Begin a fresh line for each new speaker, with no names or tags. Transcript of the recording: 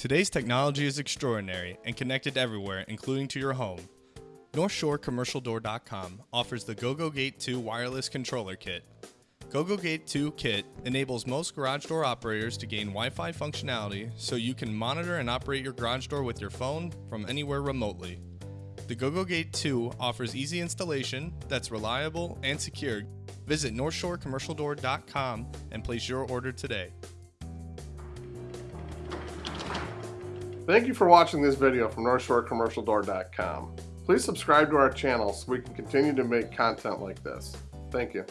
Today's technology is extraordinary and connected everywhere, including to your home. NorthshoreCommercialDoor.com offers the GoGoGate 2 wireless controller kit. GoGoGate 2 kit enables most garage door operators to gain Wi-Fi functionality so you can monitor and operate your garage door with your phone from anywhere remotely. The GoGoGate 2 offers easy installation that's reliable and secure. Visit NorthshoreCommercialDoor.com and place your order today.
Thank you for watching this video from NorthshoreCommercialDoor.com. Please subscribe to our channel so we can continue to make content like this. Thank you.